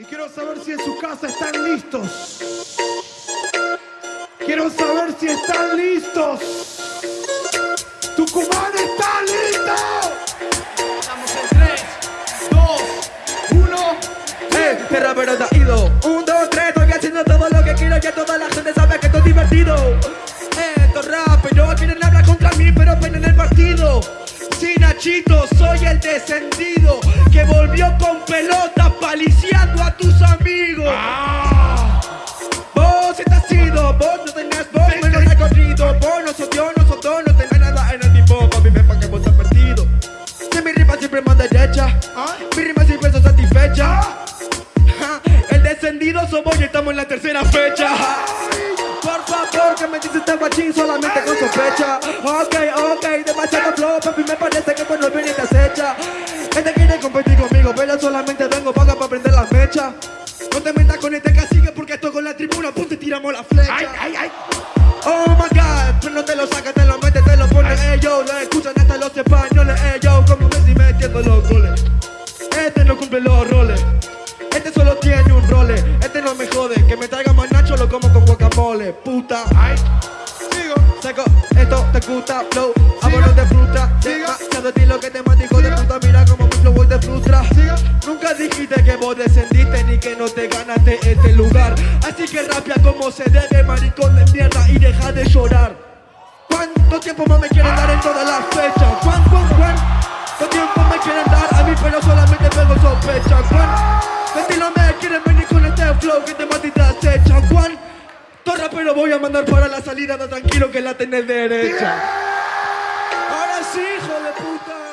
Y quiero saber si en su casa están listos. Quiero saber si están listos. Tucumán está listo. Estamos en 3, 2, 1. Eh, tierra pero te ha ido Un, dos, tres, estoy haciendo todo lo que quiero Ya toda la gente sabe que esto es divertido Eh, esto es rap, pero quieren hablar contra mí Pero ven en el partido Sí, Nachito, soy el descendido Que volvió con pelota paliciando a tus amigos Vos estás ido, vos no tenés vos menos recorrido Vos no sos Dios, no sos dos, no tenés nada en el tipo. Papi, ven pa' que vos estás perdido. Que mi rima siempre más derecha. Mi rima siempre son satisfecha. Ja, El descendido somos y estamos en la tercera fecha. Por favor, que me dice este guachín solamente con sospecha. Ok, ok, demasiado flow, papi, me parece que cuando viene te acecha. Este quiere competir conmigo, pero solamente vengo para este cacique porque esto con la tribuna, punto y tiramos la flecha. Ay, ay, ay. Oh my god, pero no te lo sacas, te lo metes, te lo pones, yo Lo escuchan hasta los españoles, yo Como Messi metiendo los goles. Este no cumple los roles. Este solo tiene un role. Este no me jode, que me traiga más nacho Lo como con guacamole, puta. Ay. Sigo. Seco, esto te gusta, flow. Vámonos de fruta, demasiado estilo que te mata hijo de puta. Mira como mi flow hoy te frustra. Siga. Nunca dijiste que vos descendiste ni que no te ganaste este lugar Así que rapia como se debe, maricón de mierda y deja de llorar ¿Cuánto tiempo más me quieren dar en todas las fechas? ¿Cuán, cuán, cuán. cuánto tiempo me quieren dar a mí pero solamente tengo sospecha? ¿Cuánto me quieren venir con este flow que te matitas hecha? ¿Cuánto rapero voy a mandar para la salida? No, tranquilo que la tenés derecha Ahora sí, hijo de puta